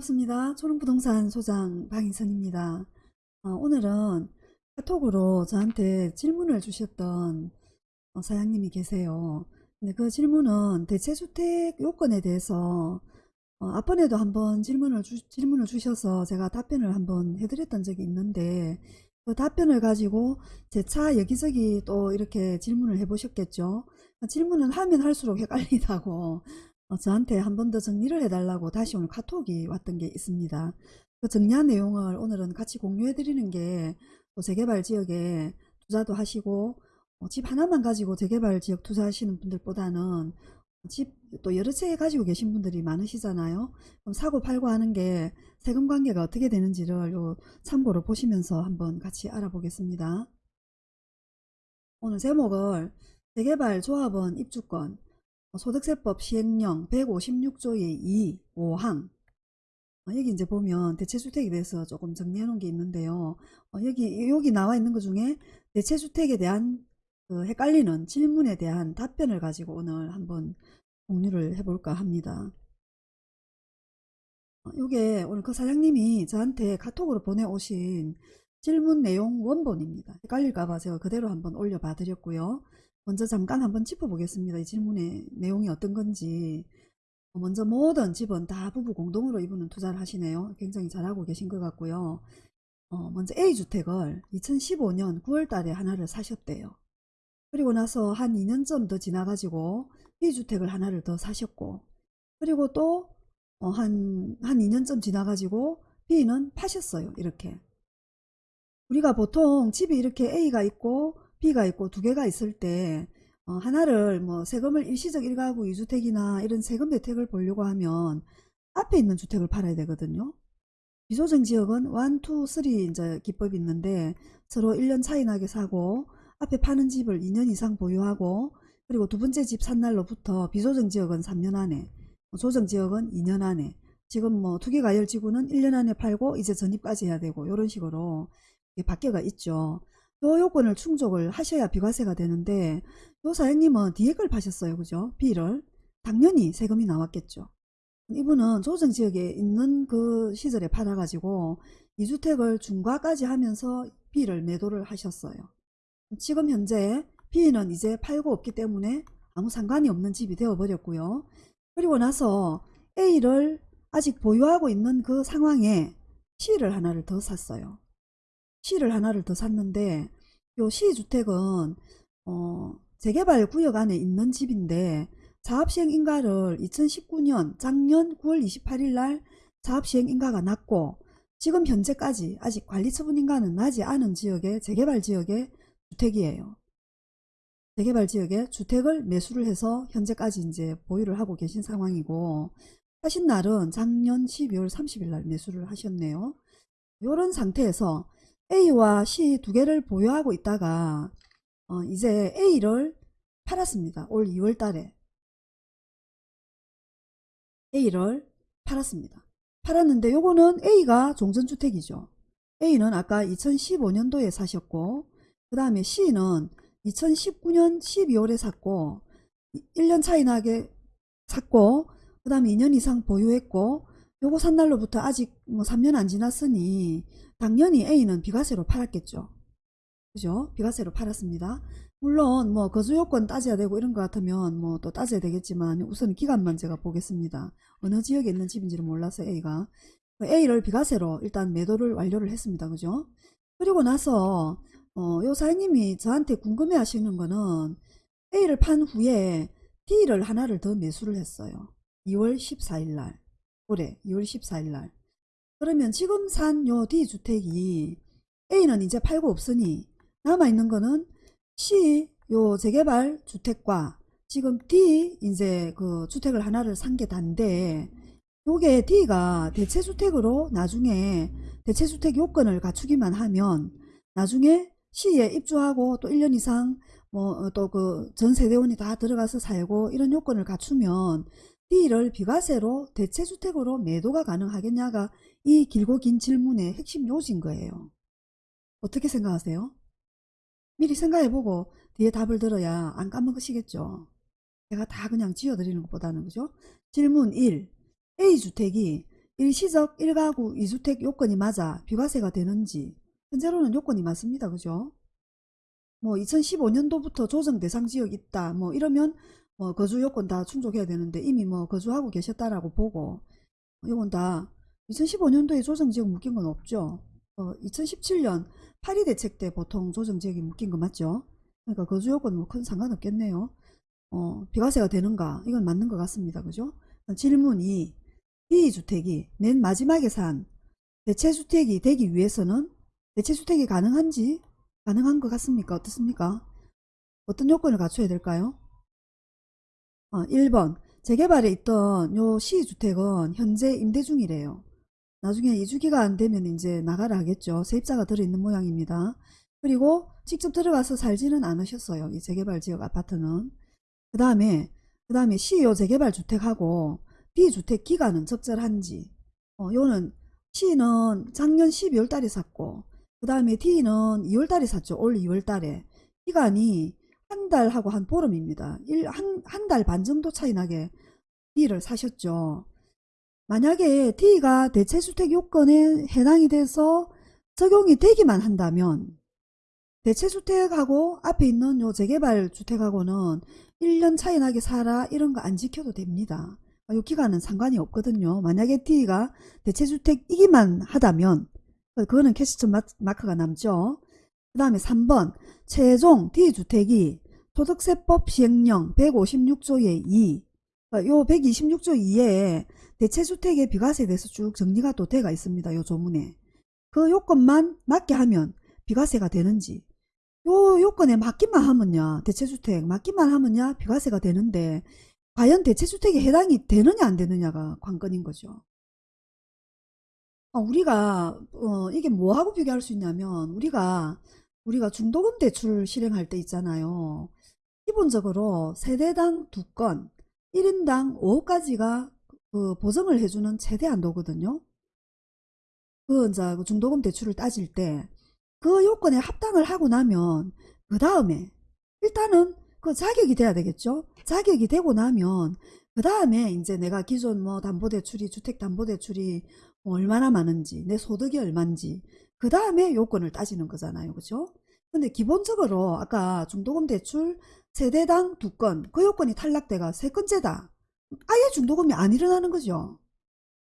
반갑습니다. 초롱부동산 소장 방희선입니다. 어, 오늘은 카톡으로 저한테 질문을 주셨던 어, 사장님이 계세요. 근데 그 질문은 대체주택 요건에 대해서 어, 앞번에도 한번 질문을, 주, 질문을 주셔서 제가 답변을 한번 해드렸던 적이 있는데 그 답변을 가지고 제차 여기저기 또 이렇게 질문을 해보셨겠죠. 질문은 하면 할수록 헷갈리다고 어, 저한테 한 번 더 정리를 해달라고 다시 오늘 카톡이 왔던 게 있습니다. 그 정리한 내용을 오늘은 같이 공유해 드리는 게 또 재개발 지역에 투자도 하시고 어, 집 하나만 가지고 재개발 지역 투자하시는 분들보다는 집 또 여러 채 가지고 계신 분들이 많으시잖아요. 그럼 사고 팔고 하는 게 세금 관계가 어떻게 되는지를 요 참고로 보시면서 한번 같이 알아보겠습니다. 오늘 제목을 재개발 조합원 입주권 소득세법 시행령 156조의 2, 5항 어, 여기 이제 보면 대체주택에 대해서 조금 정리해 놓은 게 있는데요. 어, 여기 여기 나와 있는 것 중에 대체주택에 대한 그 헷갈리는 질문에 대한 답변을 가지고 오늘 한번 공유를 해볼까 합니다. 어, 요게 오늘 그 사장님이 저한테 카톡으로 보내오신 질문 내용 원본입니다. 헷갈릴까봐 제가 그대로 한번 올려봐 드렸고요. 먼저 잠깐 한번 짚어보겠습니다. 이 질문의 내용이 어떤 건지. 먼저 모든 집은 다 부부 공동으로 이분은 투자를 하시네요. 굉장히 잘하고 계신 것 같고요. 어, 먼저 A주택을 2015년 9월 달에 하나를 사셨대요. 그리고 나서 한 2년쯤 더 지나가지고 B주택을 하나를 더 사셨고 그리고 또 어, 한, 한 2년쯤 지나가지고 B는 파셨어요. 이렇게. 우리가 보통 집이 이렇게 A가 있고 B가 있고 두 개가 있을 때 어, 하나를 뭐 세금을 일시적 1가구 2주택이나 이런 세금 혜택을 보려고 하면 앞에 있는 주택을 팔아야 되거든요. 비조정 지역은 1, 2, 3 이제 기법이 있는데 서로 1년 차이 나게 사고 앞에 파는 집을 2년 이상 보유하고 그리고 두 번째 집 산 날로부터 비조정 지역은 3년 안에 뭐 조정 지역은 2년 안에 지금 뭐 투기 가열지구는 1년 안에 팔고 이제 전입까지 해야 되고 이런 식으로 바뀌어가 있죠. 요 요건을 충족을 하셔야 비과세가 되는데 요 사장님은 걸 파셨어요. 그죠? B를. 당연히 세금이 나왔겠죠. 이분은 조정지역에 있는 그 시절에 팔아가지고 2주택을 중과까지 하면서 B를 매도를 하셨어요. 지금 현재 B는 이제 팔고 없기 때문에 아무 상관이 없는 집이 되어버렸고요. 그리고 나서 A를 아직 보유하고 있는 그 상황에 C를 하나를 더 샀어요. C를 하나를 더 샀는데 요 C주택은 어, 재개발 구역 안에 있는 집인데 사업시행 인가를 2019년 작년 9월 28일 날 사업시행 인가가 났고 지금 현재까지 아직 관리처분 인가는 나지 않은 지역의 재개발 지역의 주택이에요. 재개발 지역에 주택을 매수를 해서 현재까지 이제 보유를 하고 계신 상황이고 하신 날은 작년 12월 30일 날 매수를 하셨네요. 이런 상태에서 A와 C 두 개를 보유하고 있다가 어, 이제 A를 팔았습니다. 올 2월 달에 A를 팔았습니다. 팔았는데 요거는 A가 종전주택이죠. A는 아까 2015년도에 사셨고 그 다음에 C는 2019년 12월에 샀고 1년 차이 나게 샀고 그 다음에 2년 이상 보유했고 요거 산 날로부터 아직 뭐 3년 안 지났으니 당연히 A는 비과세로 팔았겠죠. 그죠? 비과세로 팔았습니다. 물론 뭐 거주요건 따져야 되고 이런 것 같으면 뭐 또 따져야 되겠지만 우선 기간만 제가 보겠습니다. 어느 지역에 있는 집인지를 몰라서 A가 A를 비과세로 일단 매도를 완료를 했습니다. 그죠? 그리고 나서 어, 요 사장님이 저한테 궁금해 하시는 거는 A를 판 후에 D를 하나를 더 매수를 했어요. 2월 14일 날 올해 2월 14일 날. 그러면 지금 산 요 D주택이 A는 이제 팔고 없으니 남아있는 거는 C 요 재개발 주택과 지금 D 이제 그 주택을 하나를 산 게 단데 요게 D가 대체주택으로 나중에 대체주택 요건을 갖추기만 하면 나중에 시에 입주하고 또 1년 이상 뭐 또 그 전세대원이 다 들어가서 살고 이런 요건을 갖추면 D를 비과세로 대체주택으로 매도가 가능하겠냐가 이 길고 긴 질문의 핵심 요지인 거예요. 어떻게 생각하세요? 미리 생각해보고 뒤에 답을 들어야 안 까먹으시겠죠. 제가 다 그냥 지어드리는 것보다는 그죠? 질문 1. A주택이 일시적 1가구 2주택 요건이 맞아 비과세가 되는지 현재로는 요건이 맞습니다. 그죠? 뭐 2015년도부터 조정 대상 지역 있다 뭐 이러면 뭐 거주 요건 다 충족해야 되는데 이미 뭐 거주하고 계셨다라고 보고 요건 다 2015년도에 조정 지역 묶인 건 없죠. 어, 2017년 파리 대책 때 보통 조정 지역이 묶인 거 맞죠? 그러니까 거주 요건 뭐 큰 상관없겠네요. 어, 비과세가 되는가? 이건 맞는 것 같습니다. 그죠? 질문이 B주택이 맨 마지막에 산 대체주택이 되기 위해서는 대체주택이 가능한지 가능한 것 같습니까? 어떻습니까? 어떤 요건을 갖춰야 될까요? 어, 1번 재개발에 있던 요 시주택은 현재 임대 중이래요. 나중에 이주기가 안 되면 이제 나가라 하겠죠. 세입자가 들어있는 모양입니다. 그리고 직접 들어가서 살지는 않으셨어요. 이 재개발 지역 아파트는. 그 다음에 그 다음에 시요 재개발 주택하고 B주택 기간은 적절한지 어, 요는 C는 작년 12월 달에 샀고 그 다음에 D는 2월 달에 샀죠. 올 2월 달에 기간이 한 달하고 한 보름입니다. 한달 반 정도 차이 나게 D를 사셨죠. 만약에 D가 대체주택 요건에 해당이 돼서 적용이 되기만 한다면 대체주택하고 앞에 있는 요 재개발 주택하고는 1년 차이 나게 살아 이런 거 안 지켜도 됩니다. 요 기간은 상관이 없거든요. 만약에 D가 대체주택이기만 하다면 그거는 캐시점 마크가 남죠. 그 다음에 3번 최종 D주택이 소득세법 시행령 156조의 2, 요 126조 2에 대체주택의 비과세에 대해서 쭉 정리가 또 돼가 있습니다. 요 조문에. 그 요건만 맞게 하면 비과세가 되는지 요 요건에 맞기만 하면요. 대체주택 맞기만 하면요. 비과세가 되는데 과연 대체주택에 해당이 되느냐 안 되느냐가 관건인 거죠. 어, 우리가 어, 이게 뭐하고 비교할 수 있냐면 우리가 우리가 중도금 대출 실행할 때 있잖아요. 기본적으로 세대당 두건 1인당 5호까지가 그 보정을 해주는 최대 한도거든요. 그 이제 그 중도금 대출을 따질 때 그 요건에 합당을 하고 나면 그 다음에 일단은 그 자격이 돼야 되겠죠. 자격이 되고 나면 그 다음에 이제 내가 기존 뭐 담보대출이 주택담보대출이 뭐 얼마나 많은지 내 소득이 얼만지 그 다음에 요건을 따지는 거잖아요. 그죠? 근데 기본적으로 아까 중도금 대출 세대당 두 건 그 요건이 탈락돼가 세 건째다. 아예 중도금이 안 일어나는 거죠.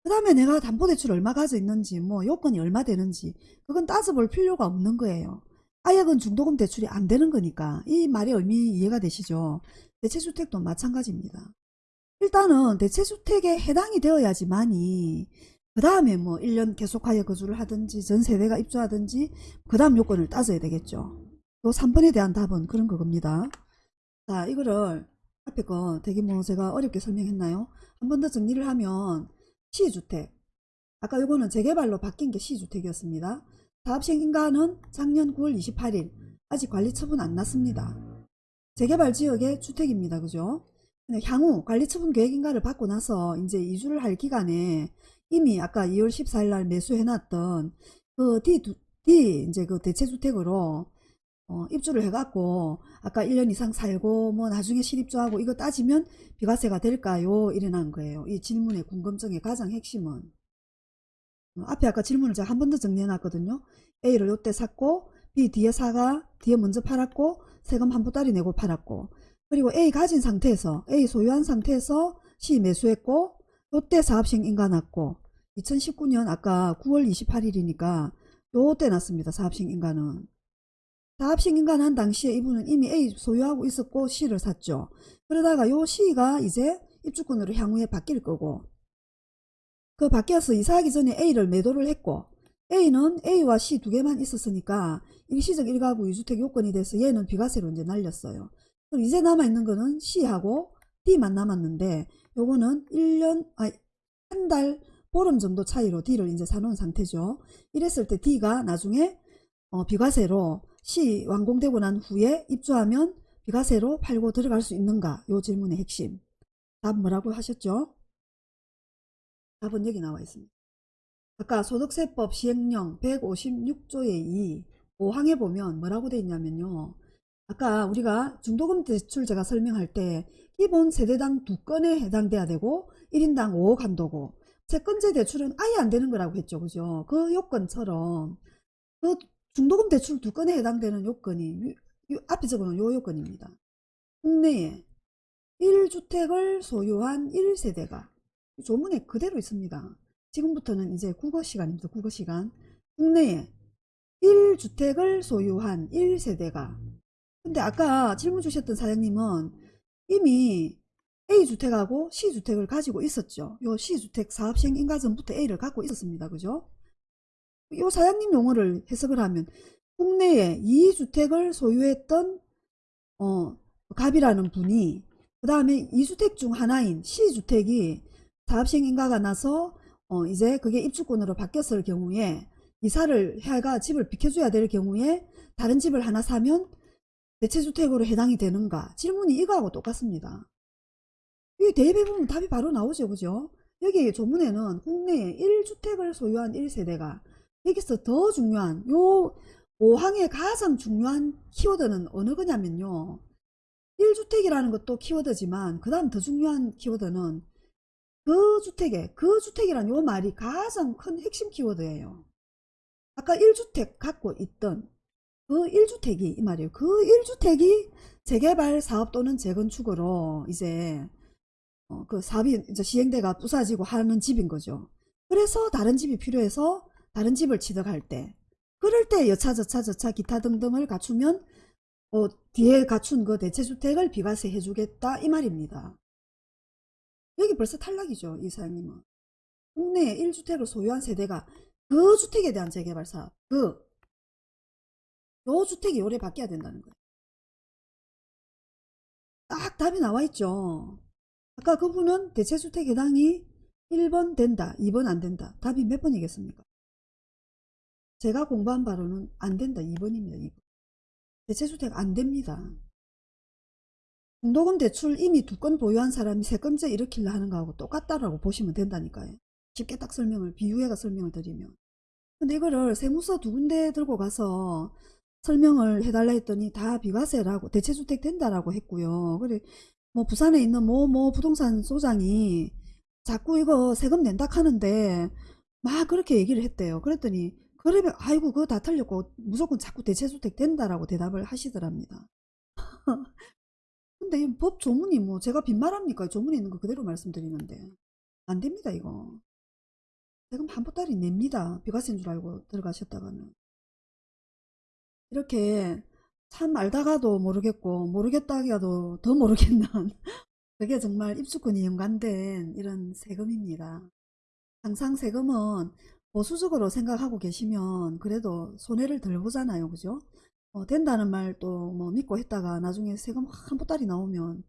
그 다음에 내가 담보대출 얼마 가져 있는지 뭐 요건이 얼마 되는지 그건 따져볼 필요가 없는 거예요. 아예 그 중도금 대출이 안 되는 거니까 이 말의 의미 이해가 되시죠? 대체주택도 마찬가지입니다. 일단은 대체주택에 해당이 되어야지만이 그 다음에 뭐 1년 계속하여 거주를 하든지 전세대가 입주하든지 그 다음 요건을 따져야 되겠죠. 요 3번에 대한 답은 그런 거겁니다. 자 이거를 앞에 거 되게 뭐 제가 어렵게 설명했나요? 한 번 더 정리를 하면 시주택 아까 요거는 재개발로 바뀐 게 시주택이었습니다. 사업시행인가는 작년 9월 28일 아직 관리처분 안 났습니다. 재개발 지역의 주택입니다. 그죠? 향후 관리처분 계획인가를 받고 나서 이제 이주를 할 기간에 이미 아까 2월 14일 날 매수해놨던 그 D, D 이제 그 대체주택으로 어, 입주를 해갖고 아까 1년 이상 살고 뭐 나중에 실입주하고 이거 따지면 비과세가 될까요? 이래난 거예요. 이 질문의 궁금증의 가장 핵심은 어, 앞에 아까 질문을 제가 한 번 더 정리해놨거든요. A를 요때 샀고 B 뒤에 사가 뒤에 먼저 팔았고 세금 한 보따리 내고 팔았고 그리고 A 가진 상태에서 A 소유한 상태에서 C 매수했고 요때 사업시행 인가 났고 2019년 아까 9월 28일이니까 요때 났습니다. 사업시행 인가는 사업식 인간한 당시에 이분은 이미 A 소유하고 있었고 C를 샀죠. 그러다가 요 C가 이제 입주권으로 향후에 바뀔 거고 그 바뀌어서 이사하기 전에 A를 매도를 했고 A는 A와 C 두 개만 있었으니까 일시적 1가구 2주택 요건이 돼서 얘는 비과세로 이제 날렸어요. 그럼 이제 남아있는 거는 C하고 D만 남았는데 요거는 1년, 아, 한 달 보름 정도 차이로 D를 이제 사놓은 상태죠. 이랬을 때 D가 나중에 어, 비과세로 시 완공되고 난 후에 입주하면 비과세로 팔고 들어갈 수 있는가? 요 질문의 핵심. 답 뭐라고 하셨죠? 답은 여기 나와 있습니다. 아까 소득세법 시행령 156조의 2 5항에 보면 뭐라고 돼 있냐면요. 아까 우리가 중도금 대출 제가 설명할 때 기본 세대당 두 건에 해당돼야 되고 1인당 5억 한도고 채권제 대출은 아예 안 되는 거라고 했죠. 그죠? 그 요건처럼 그 중도금 대출 두 건에 해당되는 요건이 요- 요 앞에 적어놓은 요 요건입니다. 국내에 1주택을 소유한 1세대가 조문에 그대로 있습니다. 지금부터는 이제 국어 시간입니다. 국어 시간. 국내에 1주택을 소유한 1세대가 근데 아까 질문 주셨던 사장님은 이미 A주택하고 C주택을 가지고 있었죠. 요 C주택 사업 시행 인가 전부터 A를 갖고 있었습니다. 그죠? 요 사장님 용어를 해석을 하면 국내에 2주택을 소유했던 어, 갑이라는 분이 그 다음에 2주택 중 하나인 C주택이 사업시행 인가가 나서 어, 이제 그게 입주권으로 바뀌었을 경우에 이사를 해가 집을 비켜줘야 될 경우에 다른 집을 하나 사면 대체주택으로 해당이 되는가 질문이 이거하고 똑같습니다. 이 대입해 보면 답이 바로 나오죠 그죠? 여기 조문에는 국내에 1주택을 소유한 1세대가 여기서 더 중요한 요 5항의 가장 중요한 키워드는 어느 거냐면요. 1주택이라는 것도 키워드지만 그 다음 더 중요한 키워드는 그 주택에 그 주택이란 요 말이 가장 큰 핵심 키워드예요. 아까 1주택 갖고 있던 그 1주택이 이 말이에요. 그 1주택이 재개발 사업 또는 재건축으로 이제 어, 그 사업이 이제 시행대가 부사지고 하는 집인 거죠. 그래서 다른 집이 필요해서 다른 집을 취득할 때 그럴 때 여차 저차 저차 기타 등등을 갖추면 어, 뒤에 갖춘 그 대체주택을 비과세 해주겠다 이 말입니다. 여기 벌써 탈락이죠. 이 사장님은. 국내에 1주택을 소유한 세대가 그 주택에 대한 재개발 사업 그 요 주택이 요래 바뀌어야 된다는 거예요. 딱 답이 나와 있죠. 아까 그분은 대체주택 해당이 1번 된다, 2번 안 된다. 답이 몇 번이겠습니까? 제가 공부한 바로는 안 된다, 2번입니다. 2번. 대체주택 안 됩니다. 중도금 대출 이미 두 건 보유한 사람이 세 건째 일으키려 하는 거하고 똑같다라고 보시면 된다니까요. 쉽게 딱 설명을, 비유해가 설명을 드리면. 근데 이거를 세무서 두 군데 들고 가서 설명을 해달라 했더니 다 비과세라고 대체주택 된다라고 했고요. 그래 뭐 부산에 있는 뭐뭐 부동산 소장이 자꾸 이거 세금 낸다 하는데 막 그렇게 얘기를 했대요. 그랬더니 그러면 아이고 그거 다 틀렸고 무조건 자꾸 대체주택 된다라고 대답을 하시더랍니다. 근데 이 법 조문이 뭐 제가 빈말합니까? 조문에 있는 거 그대로 말씀드리는데 안 됩니다 이거. 세금 한 보따리 냅니다. 비과세인 줄 알고 들어가셨다가는. 이렇게 참 알다가도 모르겠고 모르겠다 하기도 더 모르겠는 그게 정말 입주권이 연관된 이런 세금입니다. 항상 세금은 보수적으로 생각하고 계시면 그래도 손해를 덜 보잖아요. 그죠? 어, 된다는 말 또 뭐 믿고 했다가 나중에 세금 한 보따리 나오면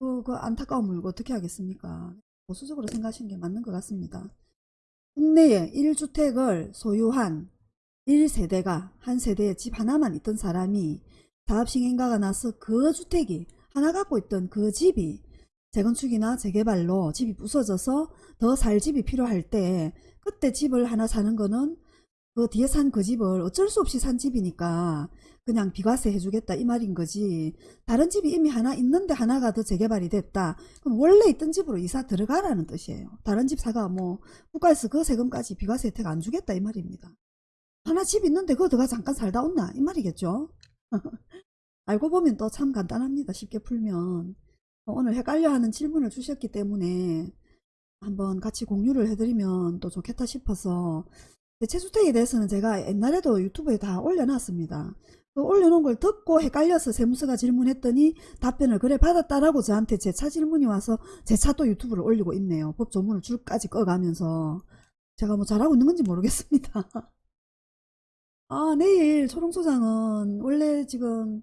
그, 그 안타까움을 어떻게 하겠습니까? 보수적으로 생각하시는 게 맞는 것 같습니다. 국내에 1주택을 소유한 1세대가 한 세대에 집 하나만 있던 사람이 사업시행인가가 나서 그 주택이 하나 갖고 있던 그 집이 재건축이나 재개발로 집이 부서져서 더 살 집이 필요할 때 그때 집을 하나 사는 거는 그 뒤에 산 그 집을 어쩔 수 없이 산 집이니까 그냥 비과세 해주겠다 이 말인 거지. 다른 집이 이미 하나 있는데 하나가 더 재개발이 됐다. 그럼 원래 있던 집으로 이사 들어가라는 뜻이에요. 다른 집 사가 뭐 국가에서 그 세금까지 비과세 혜택 안 주겠다 이 말입니다 하나 집 있는데 들어가 잠깐 살다 온나? 이 말이겠죠? 알고 보면 또 참 간단합니다 쉽게 풀면. 어, 오늘 헷갈려 하는 질문을 주셨기 때문에 한번 같이 공유를 해드리면 또 좋겠다 싶어서 대체주택에 대해서는 제가 옛날에도 유튜브에 다 올려놨습니다. 그 올려놓은 걸 듣고 헷갈려서 세무서가 질문했더니 답변을 그래 받았다라고 저한테 제 차 질문이 와서 제 차 또 유튜브를 올리고 있네요. 법 조문을 줄까지 꺼가면서. 제가 뭐 잘하고 있는 건지 모르겠습니다 아, 내일 초롱소장은 원래 지금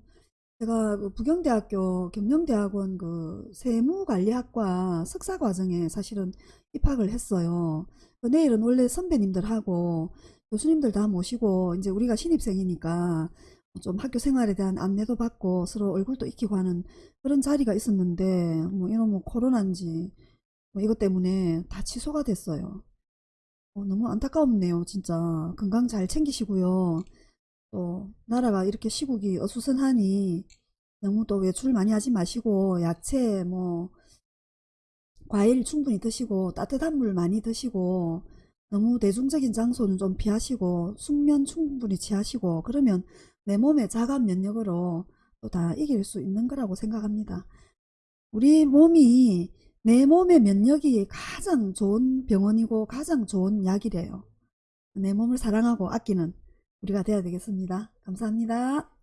제가 그 부경대학교 경영대학원 그 세무관리학과 석사과정에 사실은 입학을 했어요. 그 내일은 원래 선배님들하고 교수님들 다 모시고 이제 우리가 신입생이니까 좀 학교 생활에 대한 안내도 받고 서로 얼굴도 익히고 하는 그런 자리가 있었는데 뭐 이런 뭐 코로나인지 뭐 이것 때문에 다 취소가 됐어요. 어, 너무 안타깝네요, 진짜. 건강 잘 챙기시고요. 또, 나라가 이렇게 시국이 어수선하니, 너무 또 외출 많이 하지 마시고, 야채, 뭐, 과일 충분히 드시고 따뜻한 물 많이 드시고 너무 대중적인 장소는 좀 피하시고 숙면 충분히 취하시고 그러면 내 몸의 자가 면역으로 또 다 이길 수 있는 거라고 생각합니다. 우리 몸이 내 몸의 면역이 가장 좋은 병원이고 가장 좋은 약이래요. 내 몸을 사랑하고 아끼는 우리가 돼야 되겠습니다. 감사합니다.